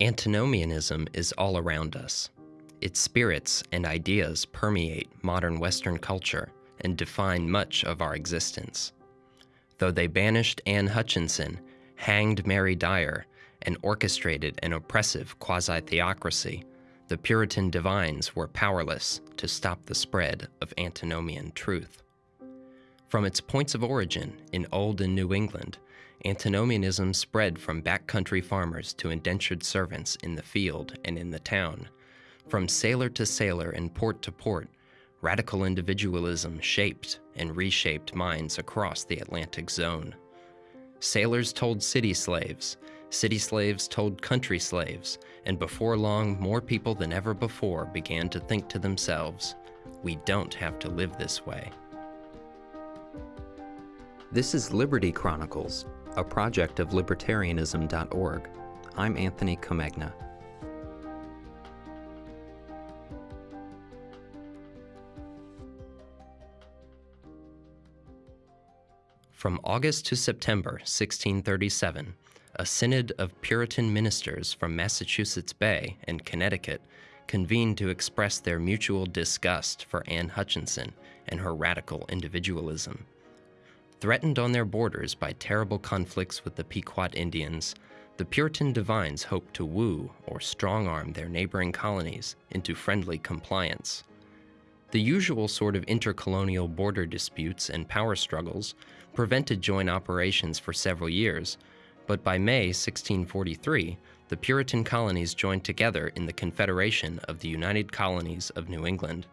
Antinomianism is all around us. Its spirits and ideas permeate modern Western culture and define much of our existence. Though they banished Anne Hutchinson, hanged Mary Dyer, and orchestrated an oppressive quasi theocracy, the Puritan divines were powerless to stop the spread of antinomian truth. From its points of origin in Old and New England, antinomianism spread from backcountry farmers to indentured servants in the field and in the town. From sailor to sailor and port to port, radical individualism shaped and reshaped minds across the Atlantic zone. Sailors told city slaves, city slaves told country slaves, and before long, more people than ever before began to think to themselves, we don't have to live this way. This is Liberty Chronicles, a project of libertarianism.org. I'm Anthony Comegna. From August to September 1637, a synod of Puritan ministers from Massachusetts Bay and Connecticut convened to express their mutual disgust for Anne Hutchinson and her radical individualism. Threatened on their borders by terrible conflicts with the Pequot Indians, the Puritan divines hoped to woo or strong arm their neighboring colonies into friendly compliance. The usual sort of intercolonial border disputes and power struggles prevented joint operations for several years, but by May 1643, the Puritan colonies joined together in the Confederation of the United Colonies of New England.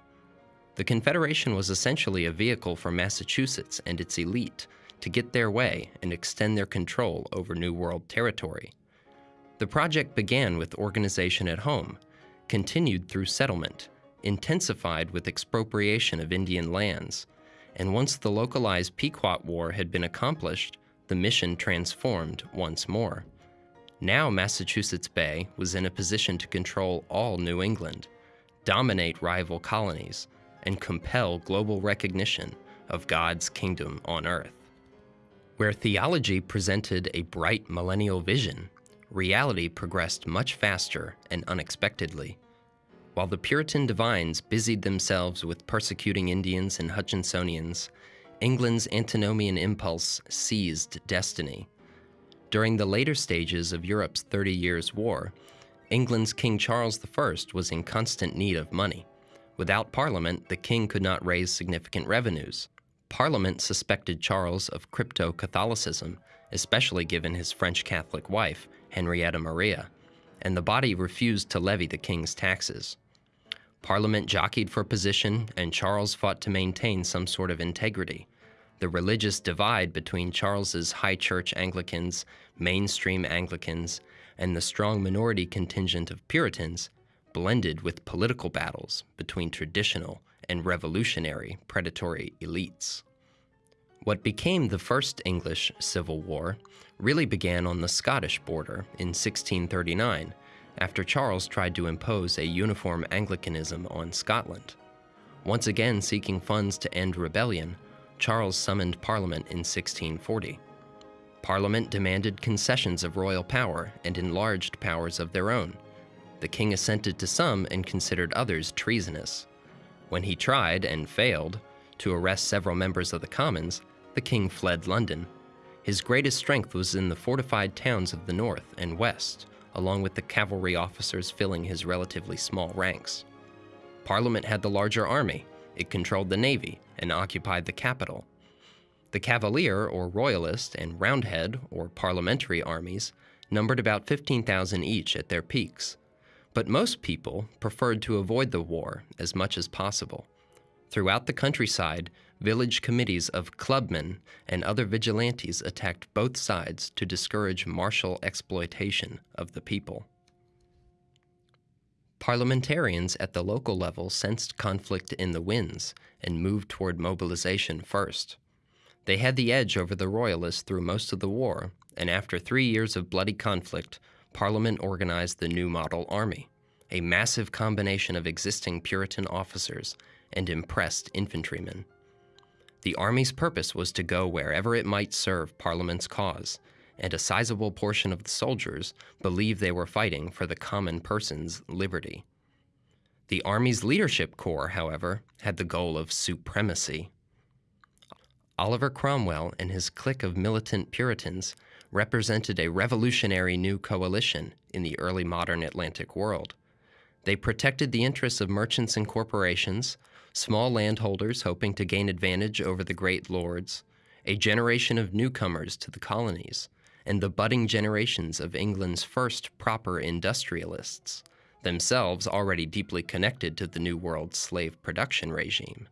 The Confederation was essentially a vehicle for Massachusetts and its elite to get their way and extend their control over New World territory. The project began with organization at home, continued through settlement, intensified with expropriation of Indian lands, and once the localized Pequot War had been accomplished, the mission transformed once more. Now Massachusetts Bay was in a position to control all New England, dominate rival colonies, and compel global recognition of God's kingdom on earth. Where theology presented a bright millennial vision, reality progressed much faster and unexpectedly. While the Puritan divines busied themselves with persecuting Indians and Hutchinsonians, England's antinomian impulse seized destiny. During the later stages of Europe's Thirty Years' War, England's King Charles I was in constant need of money. Without Parliament, the king could not raise significant revenues. Parliament suspected Charles of crypto-Catholicism, especially given his French Catholic wife, Henrietta Maria, and the body refused to levy the king's taxes. Parliament jockeyed for position, and Charles fought to maintain some sort of integrity. The religious divide between Charles's high church Anglicans, mainstream Anglicans, and the strong minority contingent of Puritans blended with political battles between traditional and revolutionary predatory elites. What became the First English Civil War really began on the Scottish border in 1639 after Charles tried to impose a uniform Anglicanism on Scotland. Once again seeking funds to end rebellion, Charles summoned Parliament in 1640. Parliament demanded concessions of royal power and enlarged powers of their own, the king assented to some and considered others treasonous. When he tried, and failed, to arrest several members of the Commons, the king fled London. His greatest strength was in the fortified towns of the north and west, along with the cavalry officers filling his relatively small ranks. Parliament had the larger army, it controlled the navy, and occupied the capital. The Cavalier, or Royalist, and Roundhead, or Parliamentary armies numbered about 15,000 each at their peaks, but most people preferred to avoid the war as much as possible. Throughout the countryside, village committees of clubmen and other vigilantes attacked both sides to discourage martial exploitation of the people. Parliamentarians at the local level sensed conflict in the winds and moved toward mobilization first. They had the edge over the Royalists through most of the war, and after three years of bloody conflict, Parliament organized the New Model Army, a massive combination of existing Puritan officers and impressed infantrymen. The Army's purpose was to go wherever it might serve Parliament's cause, and a sizable portion of the soldiers believed they were fighting for the common person's liberty. The Army's leadership corps, however, had the goal of supremacy. Oliver Cromwell and his clique of militant Puritans represented a revolutionary new coalition in the early modern Atlantic world. They protected the interests of merchants and corporations, small landholders hoping to gain advantage over the great lords, a generation of newcomers to the colonies, and the budding generations of England's first proper industrialists, themselves already deeply connected to the New World slave production regime.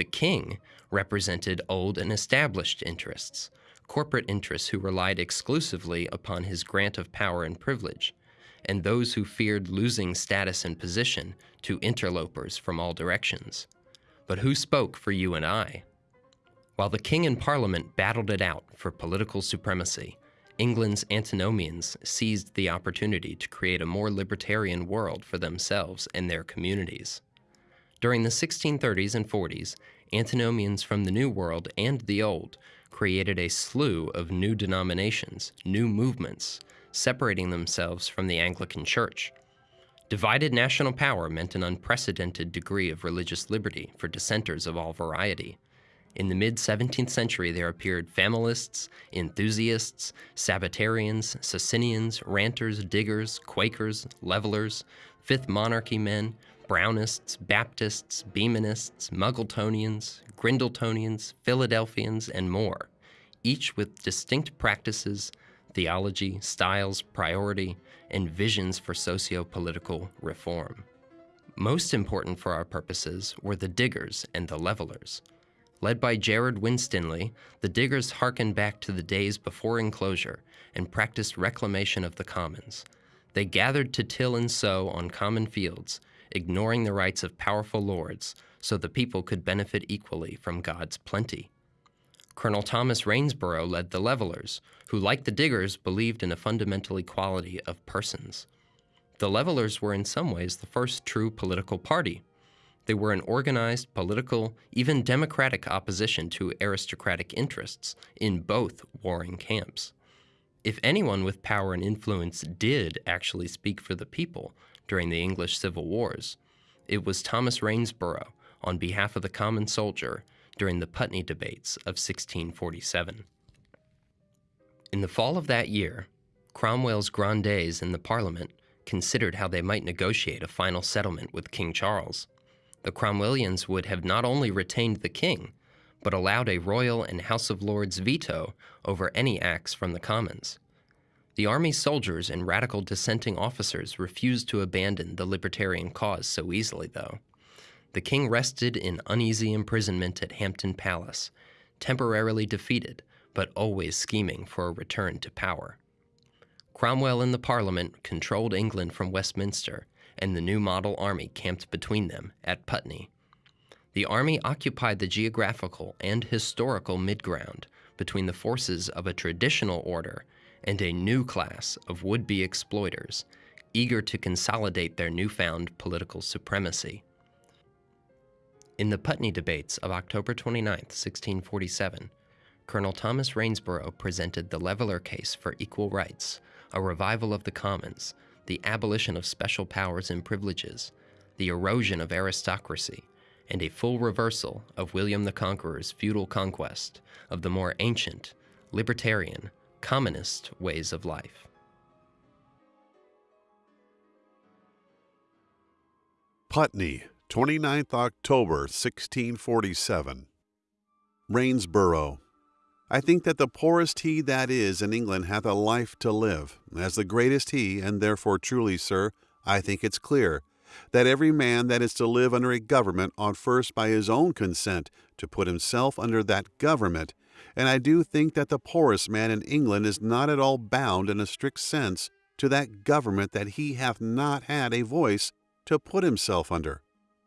The king represented old and established interests, corporate interests who relied exclusively upon his grant of power and privilege, and those who feared losing status and position to interlopers from all directions. But who spoke for you and I? While the king and parliament battled it out for political supremacy, England's antinomians seized the opportunity to create a more libertarian world for themselves and their communities. During the 1630s and 40s, antinomians from the New World and the Old created a slew of new denominations, new movements, separating themselves from the Anglican Church. Divided national power meant an unprecedented degree of religious liberty for dissenters of all variety. In the mid 17th century, there appeared familists, enthusiasts, Sabbatarians, Socinians, ranters, diggers, Quakers, levelers, Fifth Monarchy men, Brownists, Baptists, Behmenists, Muggletonians, Grindletonians, Philadelphians, and more, each with distinct practices, theology, styles, priority, and visions for socio political reform. Most important for our purposes were the diggers and the levelers. Led by Gerrard Winstanley, the diggers hearkened back to the days before enclosure and practiced reclamation of the commons. They gathered to till and sow on common fields, ignoring the rights of powerful lords, so the people could benefit equally from God's plenty. Colonel Thomas Rainsborough led the levelers, who, like the diggers, believed in a fundamental equality of persons. The levelers were in some ways the first true political party. They were an organized, political, even democratic opposition to aristocratic interests in both warring camps. If anyone with power and influence did actually speak for the people during the English Civil Wars, it was Thomas Rainsborough on behalf of the common soldier during the Putney debates of 1647. In the fall of that year, Cromwell's grandees in the Parliament considered how they might negotiate a final settlement with King Charles the Cromwellians would have not only retained the king, but allowed a royal and House of Lords veto over any acts from the Commons. The army soldiers and radical dissenting officers refused to abandon the libertarian cause so easily, though. The king rested in uneasy imprisonment at Hampton Palace, temporarily defeated, but always scheming for a return to power. Cromwell and the Parliament controlled England from Westminster and the new model army camped between them at Putney. The army occupied the geographical and historical midground between the forces of a traditional order and a new class of would-be exploiters, eager to consolidate their newfound political supremacy. In the Putney debates of October 29, 1647, Colonel Thomas Rainsborough presented the leveler case for equal rights, a revival of the commons, the abolition of special powers and privileges, the erosion of aristocracy, and a full reversal of William the Conqueror's feudal conquest of the more ancient, libertarian, communist ways of life. Putney, 29th October 1647. Rainsborough, I think that the poorest he that is in England hath a life to live, as the greatest he, and therefore truly, sir, I think it's clear, that every man that is to live under a government ought first by his own consent to put himself under that government, and I do think that the poorest man in England is not at all bound in a strict sense to that government that he hath not had a voice to put himself under.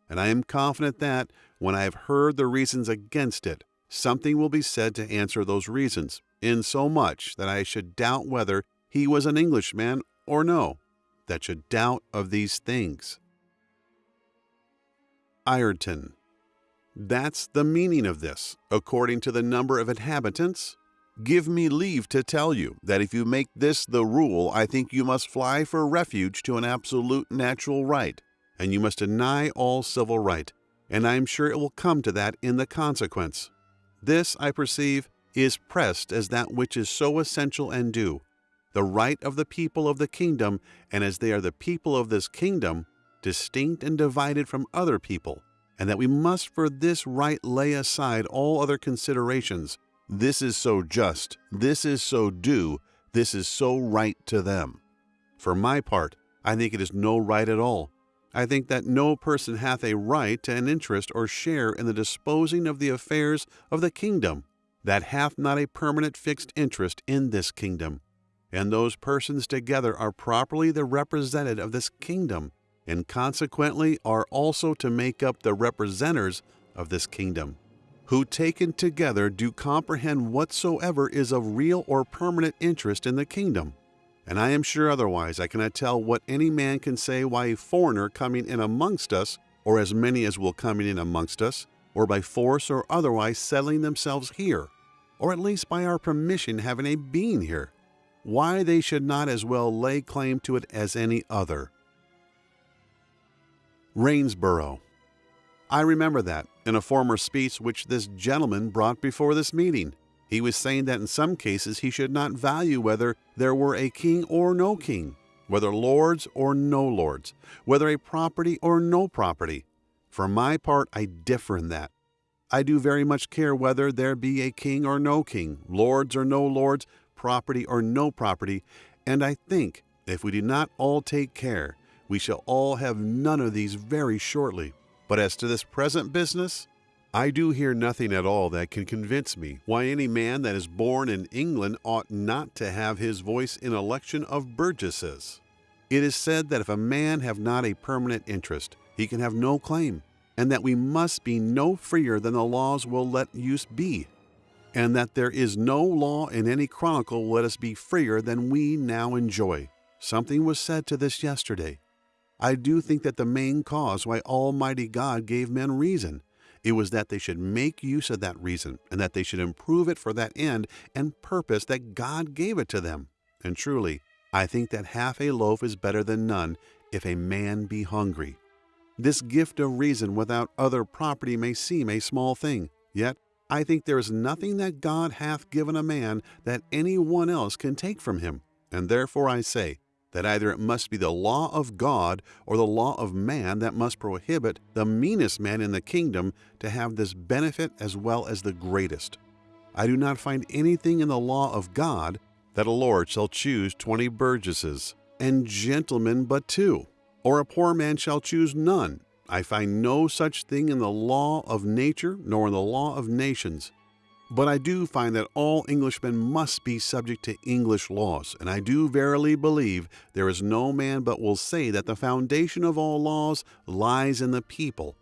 And I am confident that, when I have heard the reasons against it, something will be said to answer those reasons, in so much that I should doubt whether he was an Englishman or no, that should doubt of these things. Ireton. That's the meaning of this, according to the number of inhabitants? Give me leave to tell you that if you make this the rule, I think you must fly for refuge to an absolute natural right, and you must deny all civil right, and I am sure it will come to that in the consequence. This, I perceive, is pressed as that which is so essential and due, the right of the people of the kingdom, and as they are the people of this kingdom, distinct and divided from other people, and that we must for this right lay aside all other considerations this is so just, this is so due, this is so right to them. For my part, I think it is no right at all. I think that no person hath a right to an interest or share in the disposing of the affairs of the kingdom that hath not a permanent fixed interest in this kingdom. And those persons together are properly the representative of this kingdom, and consequently are also to make up the representers of this kingdom who taken together do comprehend whatsoever is of real or permanent interest in the kingdom. And I am sure otherwise I cannot tell what any man can say why a foreigner coming in amongst us, or as many as will coming in amongst us, or by force or otherwise settling themselves here, or at least by our permission having a being here, why they should not as well lay claim to it as any other. Rainsborough, I remember that in a former speech which this gentleman brought before this meeting. He was saying that in some cases he should not value whether there were a king or no king, whether lords or no lords, whether a property or no property. For my part, I differ in that. I do very much care whether there be a king or no king, lords or no lords, property or no property, and I think if we do not all take care, we shall all have none of these very shortly. But as to this present business, I do hear nothing at all that can convince me why any man that is born in England ought not to have his voice in election of burgesses. It is said that if a man have not a permanent interest, he can have no claim, and that we must be no freer than the laws will let use be, and that there is no law in any chronicle let us be freer than we now enjoy. Something was said to this yesterday, I do think that the main cause why Almighty God gave men reason, it was that they should make use of that reason, and that they should improve it for that end and purpose that God gave it to them. And truly, I think that half a loaf is better than none if a man be hungry. This gift of reason without other property may seem a small thing, yet I think there is nothing that God hath given a man that any one else can take from him. And therefore I say, that either it must be the law of God or the law of man that must prohibit the meanest man in the kingdom to have this benefit as well as the greatest. I do not find anything in the law of God that a lord shall choose twenty burgesses, and gentlemen but two, or a poor man shall choose none. I find no such thing in the law of nature nor in the law of nations. But I do find that all Englishmen must be subject to English laws, and I do verily believe there is no man but will say that the foundation of all laws lies in the people.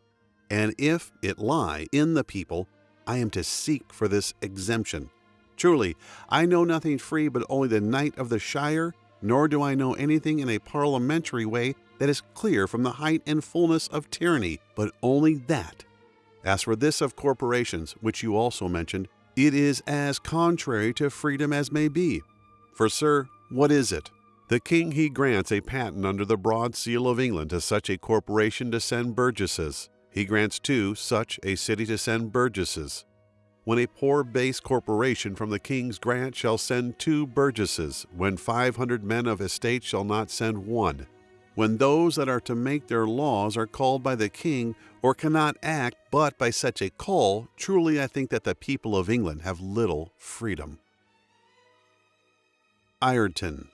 And if it lie in the people, I am to seek for this exemption. Truly, I know nothing free but only the knight of the shire, nor do I know anything in a parliamentary way that is clear from the height and fullness of tyranny, but only that. As for this of corporations, which you also mentioned, it is as contrary to freedom as may be. For, sir, what is it? The king he grants a patent under the broad seal of England to such a corporation to send burgesses. He grants too such a city to send burgesses. When a poor base corporation from the king's grant shall send two burgesses, when five hundred men of estate shall not send one, when those that are to make their laws are called by the king or cannot act but by such a call, truly I think that the people of England have little freedom. Ireton.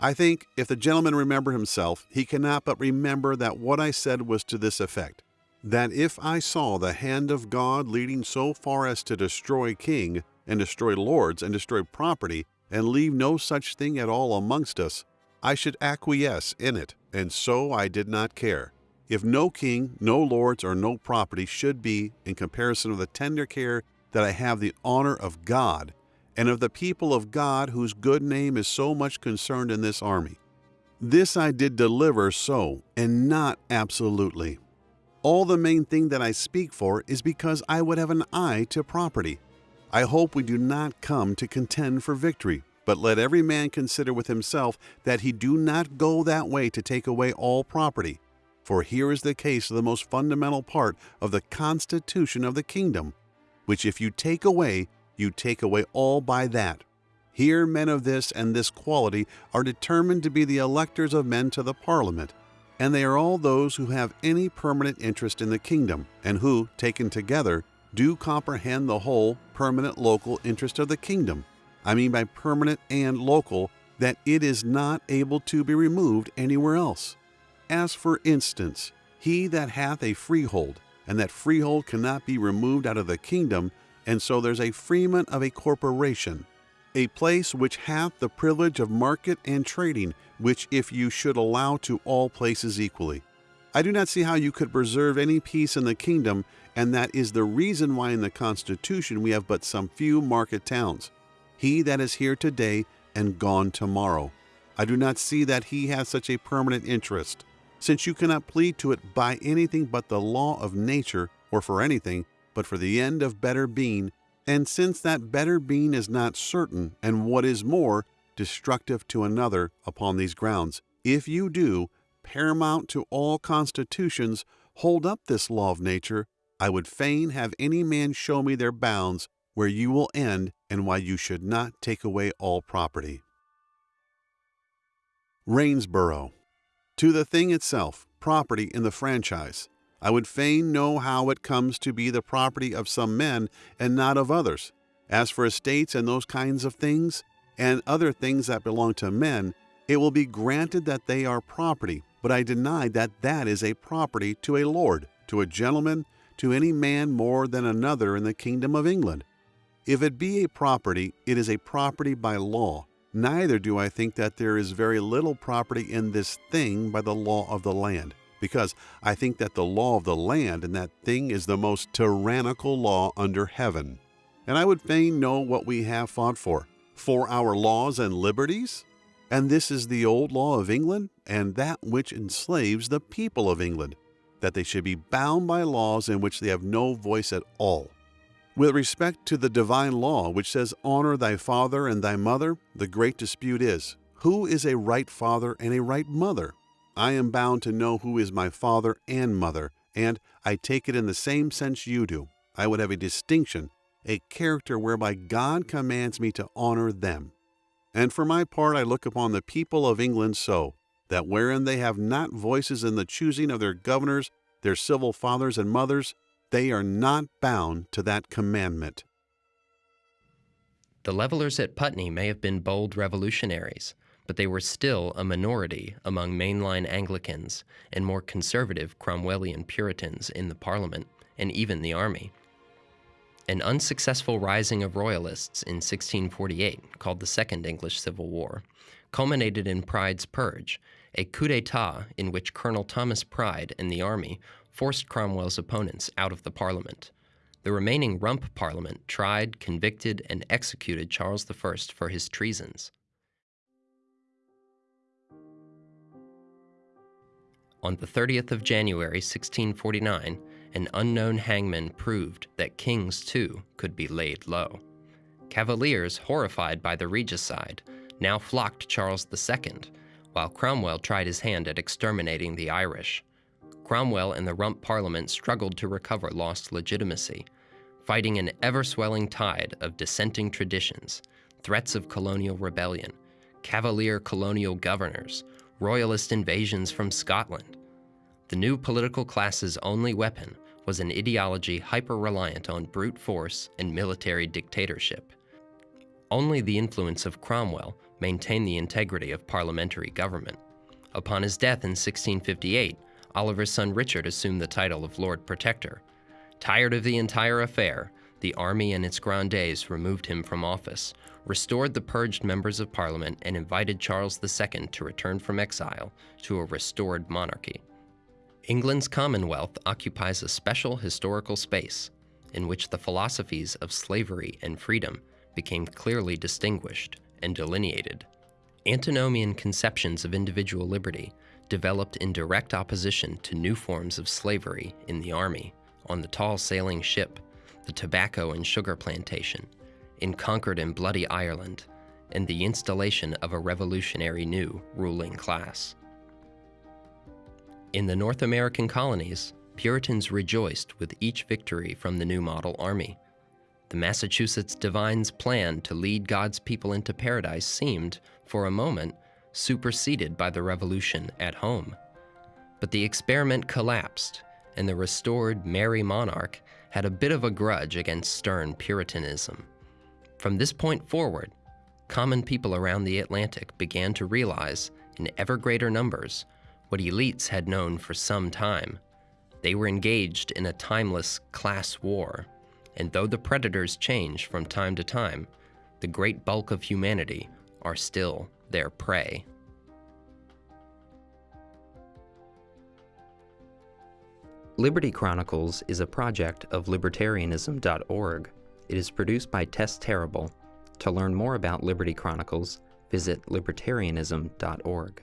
I think, if the gentleman remember himself, he cannot but remember that what I said was to this effect that if I saw the hand of God leading so far as to destroy king, and destroy lords, and destroy property, and leave no such thing at all amongst us, I should acquiesce in it, and so I did not care. If no king, no lords, or no property should be, in comparison of the tender care that I have the honor of God, and of the people of God whose good name is so much concerned in this army. This I did deliver so, and not absolutely. All the main thing that I speak for is because I would have an eye to property. I hope we do not come to contend for victory, but let every man consider with himself that he do not go that way to take away all property. For here is the case of the most fundamental part of the constitution of the kingdom, which if you take away, you take away all by that. Here men of this and this quality are determined to be the electors of men to the Parliament, and they are all those who have any permanent interest in the kingdom, and who, taken together, do comprehend the whole permanent local interest of the kingdom. I mean by permanent and local, that it is not able to be removed anywhere else. As for instance, he that hath a freehold, and that freehold cannot be removed out of the kingdom, and so there's a freeman of a corporation, a place which hath the privilege of market and trading, which if you should allow to all places equally. I do not see how you could preserve any peace in the kingdom, and that is the reason why in the Constitution we have but some few market towns. He that is here today and gone tomorrow. I do not see that he has such a permanent interest, since you cannot plead to it by anything but the law of nature, or for anything but for the end of better being and since that better being is not certain, and what is more, destructive to another upon these grounds, if you do, paramount to all constitutions, hold up this law of nature, I would fain have any man show me their bounds where you will end and why you should not take away all property. Rainsborough. To the thing itself, property in the franchise. I would fain know how it comes to be the property of some men and not of others. As for estates and those kinds of things, and other things that belong to men, it will be granted that they are property, but I deny that that is a property to a lord, to a gentleman, to any man more than another in the kingdom of England. If it be a property, it is a property by law. Neither do I think that there is very little property in this thing by the law of the land because I think that the law of the land and that thing is the most tyrannical law under heaven. And I would fain know what we have fought for for our laws and liberties? And this is the old law of England, and that which enslaves the people of England, that they should be bound by laws in which they have no voice at all. With respect to the divine law, which says, Honor thy father and thy mother, the great dispute is, Who is a right father and a right mother? I am bound to know who is my father and mother, and I take it in the same sense you do. I would have a distinction, a character whereby God commands me to honor them. And for my part, I look upon the people of England so, that wherein they have not voices in the choosing of their governors, their civil fathers and mothers, they are not bound to that commandment. The levelers at Putney may have been bold revolutionaries, but they were still a minority among mainline Anglicans and more conservative Cromwellian Puritans in the Parliament and even the army. An unsuccessful rising of Royalists in 1648, called the Second English Civil War, culminated in Pride's Purge, a coup d'etat in which Colonel Thomas Pride and the army forced Cromwell's opponents out of the Parliament. The remaining Rump Parliament tried, convicted, and executed Charles I for his treasons. On the 30th of January 1649, an unknown hangman proved that kings too could be laid low. Cavaliers, horrified by the regicide, now flocked Charles II, while Cromwell tried his hand at exterminating the Irish. Cromwell and the Rump Parliament struggled to recover lost legitimacy, fighting an ever swelling tide of dissenting traditions, threats of colonial rebellion, Cavalier colonial governors, royalist invasions from Scotland. The new political class's only weapon was an ideology hyper-reliant on brute force and military dictatorship. Only the influence of Cromwell maintained the integrity of parliamentary government. Upon his death in 1658, Oliver's son Richard assumed the title of Lord Protector. Tired of the entire affair, the army and its grandees removed him from office, restored the purged members of parliament, and invited Charles II to return from exile to a restored monarchy. England's Commonwealth occupies a special historical space in which the philosophies of slavery and freedom became clearly distinguished and delineated. Antinomian conceptions of individual liberty developed in direct opposition to new forms of slavery in the army, on the tall sailing ship, the tobacco and sugar plantation, in conquered and bloody Ireland and the installation of a revolutionary new ruling class. In the North American colonies, Puritans rejoiced with each victory from the new model army. The Massachusetts divines' plan to lead God's people into paradise seemed, for a moment, superseded by the revolution at home. But the experiment collapsed, and the restored merry monarch had a bit of a grudge against stern Puritanism. From this point forward, common people around the Atlantic began to realize, in ever greater numbers, what elites had known for some time. They were engaged in a timeless class war, and though the predators change from time to time, the great bulk of humanity are still their prey. Liberty Chronicles is a project of libertarianism.org. It is produced by Tess Terrible. To learn more about Liberty Chronicles, visit libertarianism.org.